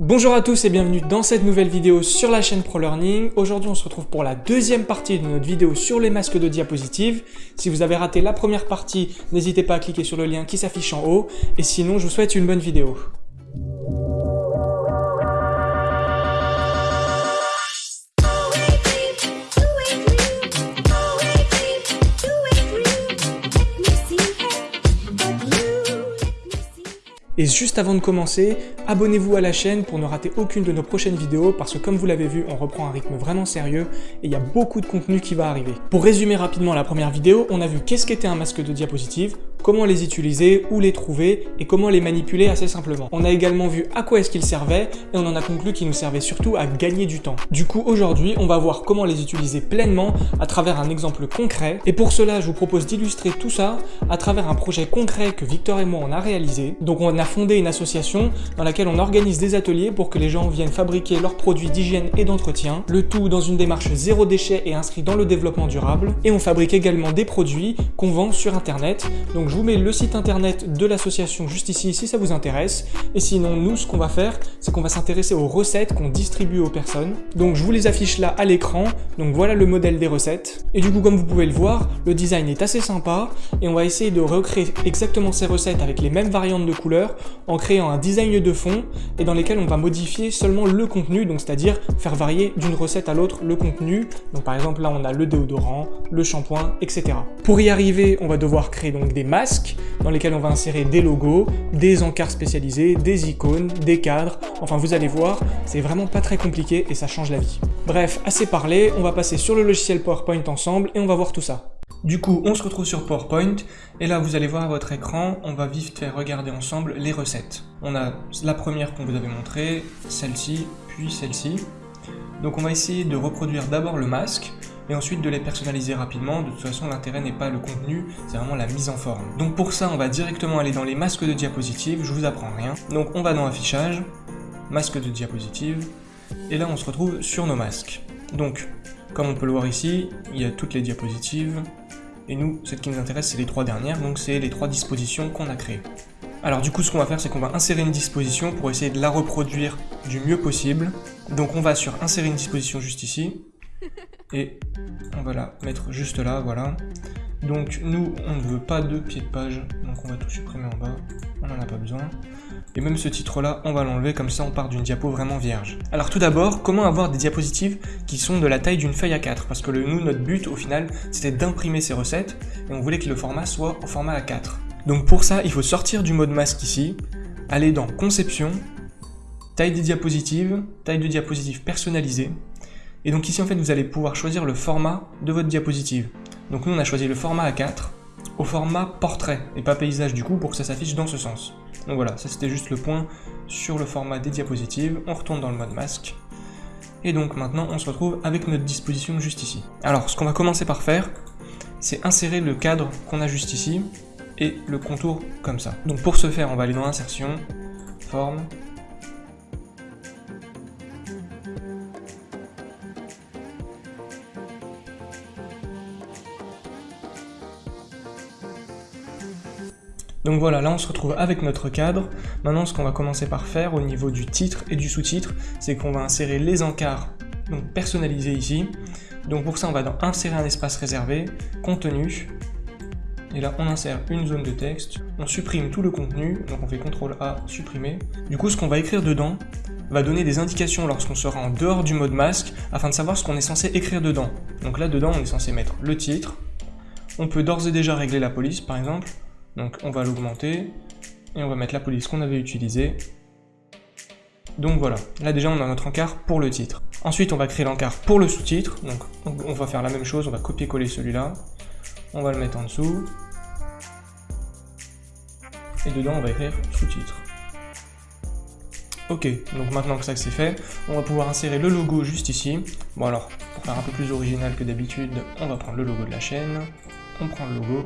Bonjour à tous et bienvenue dans cette nouvelle vidéo sur la chaîne ProLearning. Aujourd'hui on se retrouve pour la deuxième partie de notre vidéo sur les masques de diapositives. Si vous avez raté la première partie, n'hésitez pas à cliquer sur le lien qui s'affiche en haut. Et sinon je vous souhaite une bonne vidéo. Et juste avant de commencer, abonnez-vous à la chaîne pour ne rater aucune de nos prochaines vidéos parce que comme vous l'avez vu, on reprend un rythme vraiment sérieux et il y a beaucoup de contenu qui va arriver. Pour résumer rapidement la première vidéo, on a vu qu'est-ce qu'était un masque de diapositive, comment les utiliser, où les trouver et comment les manipuler assez simplement. On a également vu à quoi est-ce qu'ils servaient et on en a conclu qu'ils nous servaient surtout à gagner du temps. Du coup, aujourd'hui, on va voir comment les utiliser pleinement à travers un exemple concret et pour cela, je vous propose d'illustrer tout ça à travers un projet concret que Victor et moi on a réalisé. Donc on a fondé une association dans laquelle on organise des ateliers pour que les gens viennent fabriquer leurs produits d'hygiène et d'entretien, le tout dans une démarche zéro déchet et inscrit dans le développement durable. Et on fabrique également des produits qu'on vend sur internet. Je vous mets le site internet de l'association juste ici si ça vous intéresse. Et sinon, nous, ce qu'on va faire, c'est qu'on va s'intéresser aux recettes qu'on distribue aux personnes. Donc je vous les affiche là à l'écran. Donc voilà le modèle des recettes. Et du coup, comme vous pouvez le voir, le design est assez sympa et on va essayer de recréer exactement ces recettes avec les mêmes variantes de couleurs en créant un design de fond et dans lesquels on va modifier seulement le contenu, donc c'est-à-dire faire varier d'une recette à l'autre le contenu. Donc par exemple là on a le déodorant, le shampoing, etc. Pour y arriver, on va devoir créer donc des dans lesquels on va insérer des logos, des encarts spécialisés, des icônes, des cadres. Enfin vous allez voir, c'est vraiment pas très compliqué et ça change la vie. Bref, assez parlé, on va passer sur le logiciel PowerPoint ensemble et on va voir tout ça. Du coup, on se retrouve sur PowerPoint, et là vous allez voir à votre écran, on va vite faire regarder ensemble les recettes. On a la première qu'on vous avait montrée, celle-ci, puis celle-ci. Donc on va essayer de reproduire d'abord le masque, et ensuite de les personnaliser rapidement. De toute façon, l'intérêt n'est pas le contenu, c'est vraiment la mise en forme. Donc pour ça, on va directement aller dans les masques de diapositives, je vous apprends rien. Donc on va dans affichage, masque de diapositive, et là on se retrouve sur nos masques. Donc, comme on peut le voir ici, il y a toutes les diapositives, et nous, ce qui nous intéresse, c'est les trois dernières, donc c'est les trois dispositions qu'on a créées. Alors du coup, ce qu'on va faire, c'est qu'on va insérer une disposition pour essayer de la reproduire du mieux possible. Donc on va sur insérer une disposition juste ici, et on va la mettre juste là, voilà. Donc nous, on ne veut pas de pied de page, donc on va tout supprimer en bas, on n'en a pas besoin. Et même ce titre-là, on va l'enlever, comme ça on part d'une diapo vraiment vierge. Alors tout d'abord, comment avoir des diapositives qui sont de la taille d'une feuille A4 Parce que nous, notre but au final, c'était d'imprimer ces recettes, et on voulait que le format soit au format A4. Donc pour ça, il faut sortir du mode masque ici, aller dans Conception, taille des diapositives, taille de diapositive personnalisée, et donc ici en fait vous allez pouvoir choisir le format de votre diapositive. Donc nous on a choisi le format A4 au format portrait et pas paysage du coup pour que ça s'affiche dans ce sens. Donc voilà, ça c'était juste le point sur le format des diapositives. On retourne dans le mode masque. Et donc maintenant on se retrouve avec notre disposition juste ici. Alors ce qu'on va commencer par faire, c'est insérer le cadre qu'on a juste ici et le contour comme ça. Donc pour ce faire, on va aller dans insertion, forme, Donc voilà, là on se retrouve avec notre cadre. Maintenant ce qu'on va commencer par faire au niveau du titre et du sous-titre, c'est qu'on va insérer les encarts donc personnalisés ici. Donc pour ça on va dans insérer un espace réservé, contenu, et là on insère une zone de texte, on supprime tout le contenu, donc on fait CTRL A, supprimer. Du coup ce qu'on va écrire dedans va donner des indications lorsqu'on sera en dehors du mode masque, afin de savoir ce qu'on est censé écrire dedans. Donc là dedans on est censé mettre le titre, on peut d'ores et déjà régler la police par exemple, donc on va l'augmenter, et on va mettre la police qu'on avait utilisée. Donc voilà, là déjà on a notre encart pour le titre. Ensuite on va créer l'encart pour le sous-titre, donc on va faire la même chose, on va copier-coller celui-là, on va le mettre en dessous, et dedans on va écrire sous-titre. Ok, donc maintenant que ça c'est fait, on va pouvoir insérer le logo juste ici. Bon alors, pour faire un peu plus original que d'habitude, on va prendre le logo de la chaîne, on prend le logo,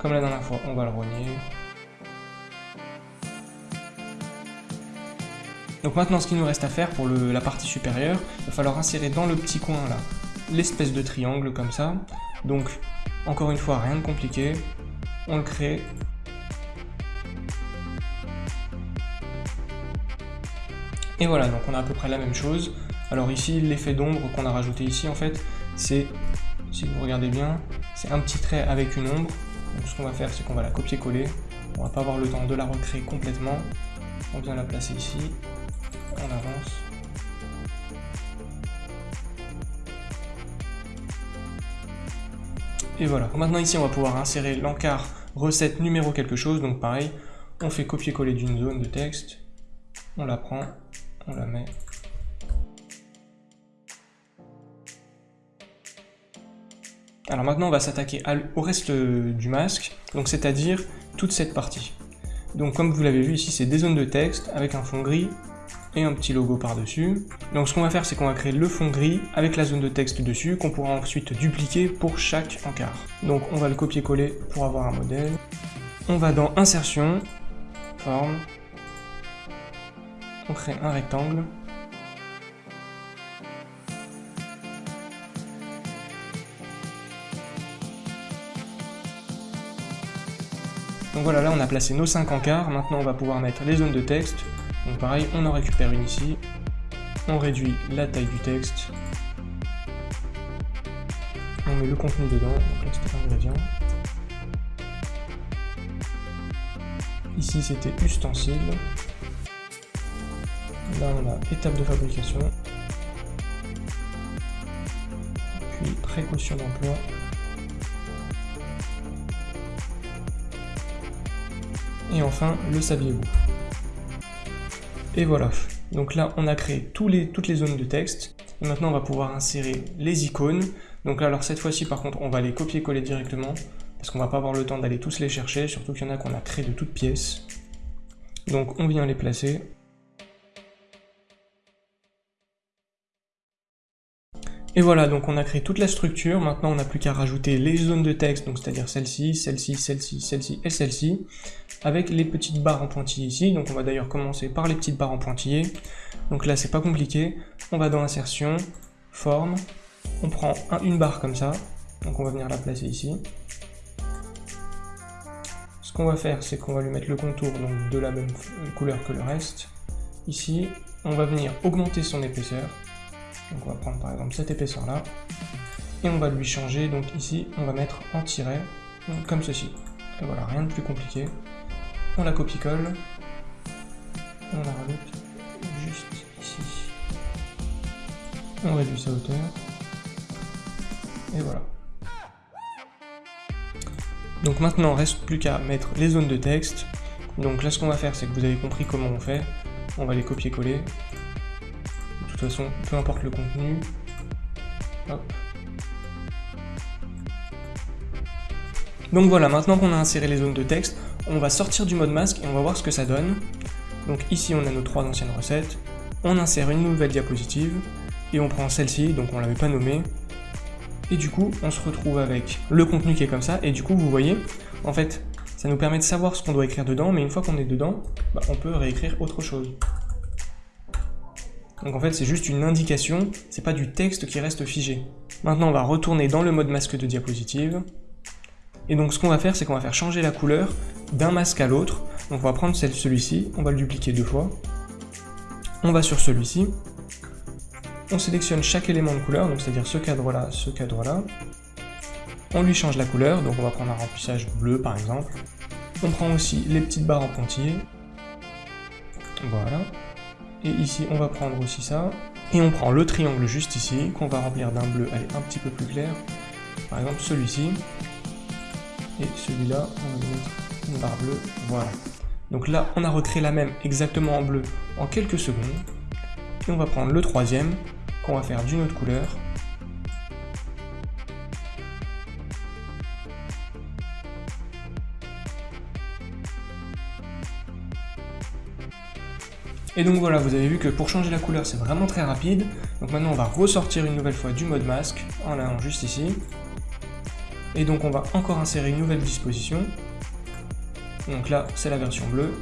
comme la dernière fois, on va le rogner. Donc maintenant, ce qu'il nous reste à faire pour la partie supérieure, il va falloir insérer dans le petit coin là, l'espèce de triangle comme ça. Donc, encore une fois, rien de compliqué. On le crée. Et voilà, donc on a à peu près la même chose. Alors ici, l'effet d'ombre qu'on a rajouté ici, en fait, c'est, si vous regardez bien, c'est un petit trait avec une ombre. Donc ce qu'on va faire, c'est qu'on va la copier-coller. On va pas avoir le temps de la recréer complètement. On vient la placer ici. On avance. Et voilà. Maintenant ici, on va pouvoir insérer l'encart recette numéro quelque chose. Donc pareil, on fait copier-coller d'une zone de texte. On la prend, on la met Alors maintenant, on va s'attaquer au reste du masque, donc c'est-à-dire toute cette partie. Donc comme vous l'avez vu ici, c'est des zones de texte avec un fond gris et un petit logo par-dessus. Donc ce qu'on va faire, c'est qu'on va créer le fond gris avec la zone de texte dessus, qu'on pourra ensuite dupliquer pour chaque encart. Donc on va le copier-coller pour avoir un modèle. On va dans Insertion, Forme, on crée un rectangle, Donc voilà, là on a placé nos 5 encarts, maintenant on va pouvoir mettre les zones de texte. Donc pareil, on en récupère une ici, on réduit la taille du texte, on met le contenu dedans, donc là c'était l'ingrédient. Ici c'était ustensile. Là on a étape de fabrication. Puis précaution d'emploi. Et enfin, le saviez-vous Et voilà. Donc là, on a créé toutes les zones de texte. Et maintenant, on va pouvoir insérer les icônes. Donc là, alors cette fois-ci, par contre, on va les copier-coller directement. Parce qu'on va pas avoir le temps d'aller tous les chercher, surtout qu'il y en a qu'on a créé de toutes pièces. Donc on vient les placer. Et voilà, donc on a créé toute la structure, maintenant on n'a plus qu'à rajouter les zones de texte, donc c'est-à-dire celle-ci, celle-ci, celle-ci, celle-ci et celle-ci, avec les petites barres en pointillés ici, donc on va d'ailleurs commencer par les petites barres en pointillés, donc là c'est pas compliqué, on va dans insertion, forme, on prend une barre comme ça, donc on va venir la placer ici. Ce qu'on va faire, c'est qu'on va lui mettre le contour donc, de la même couleur que le reste. Ici, on va venir augmenter son épaisseur, donc on va prendre par exemple cette épaisseur là, et on va lui changer, donc ici on va mettre en tiret, comme ceci. Et voilà, rien de plus compliqué. On la copie-colle, on la rajoute juste ici. On réduit sa hauteur, et voilà. Donc maintenant, reste plus qu'à mettre les zones de texte. Donc là, ce qu'on va faire, c'est que vous avez compris comment on fait. On va les copier-coller toute façon, peu importe le contenu. Donc voilà, maintenant qu'on a inséré les zones de texte, on va sortir du mode masque et on va voir ce que ça donne. Donc ici on a nos trois anciennes recettes, on insère une nouvelle diapositive, et on prend celle-ci, donc on l'avait pas nommée, et du coup on se retrouve avec le contenu qui est comme ça, et du coup vous voyez, en fait, ça nous permet de savoir ce qu'on doit écrire dedans, mais une fois qu'on est dedans, bah, on peut réécrire autre chose. Donc en fait, c'est juste une indication, c'est pas du texte qui reste figé. Maintenant, on va retourner dans le mode masque de diapositive. Et donc ce qu'on va faire, c'est qu'on va faire changer la couleur d'un masque à l'autre. Donc on va prendre celui-ci, on va le dupliquer deux fois. On va sur celui-ci. On sélectionne chaque élément de couleur, donc c'est-à-dire ce cadre-là, ce cadre-là. On lui change la couleur, donc on va prendre un remplissage bleu par exemple. On prend aussi les petites barres en pointillés. Voilà. Et ici, on va prendre aussi ça. Et on prend le triangle juste ici, qu'on va remplir d'un bleu allez, un petit peu plus clair. Par exemple, celui-ci. Et celui-là, on va mettre une barre bleue. Voilà. Donc là, on a recréé la même exactement en bleu en quelques secondes. Et on va prendre le troisième, qu'on va faire d'une autre couleur. Et donc voilà, vous avez vu que pour changer la couleur, c'est vraiment très rapide. Donc maintenant, on va ressortir une nouvelle fois du mode masque, en allant juste ici. Et donc on va encore insérer une nouvelle disposition. Donc là, c'est la version bleue.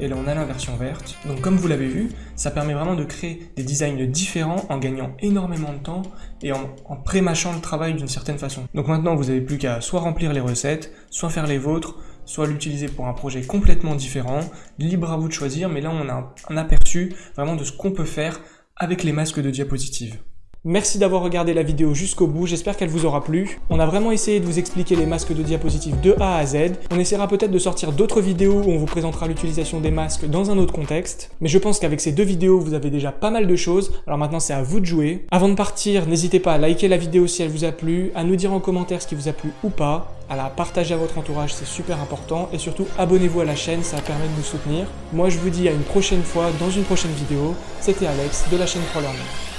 Et là, on a la version verte. Donc comme vous l'avez vu, ça permet vraiment de créer des designs différents en gagnant énormément de temps et en, en pré-mâchant le travail d'une certaine façon. Donc maintenant, vous n'avez plus qu'à soit remplir les recettes, soit faire les vôtres, soit l'utiliser pour un projet complètement différent, libre à vous de choisir, mais là on a un aperçu vraiment de ce qu'on peut faire avec les masques de diapositives. Merci d'avoir regardé la vidéo jusqu'au bout, j'espère qu'elle vous aura plu. On a vraiment essayé de vous expliquer les masques de diapositives de A à Z. On essaiera peut-être de sortir d'autres vidéos où on vous présentera l'utilisation des masques dans un autre contexte. Mais je pense qu'avec ces deux vidéos, vous avez déjà pas mal de choses. Alors maintenant, c'est à vous de jouer. Avant de partir, n'hésitez pas à liker la vidéo si elle vous a plu, à nous dire en commentaire ce qui vous a plu ou pas, à la partager à votre entourage, c'est super important. Et surtout, abonnez-vous à la chaîne, ça permet de nous soutenir. Moi, je vous dis à une prochaine fois dans une prochaine vidéo. C'était Alex de la chaîne ProLearning.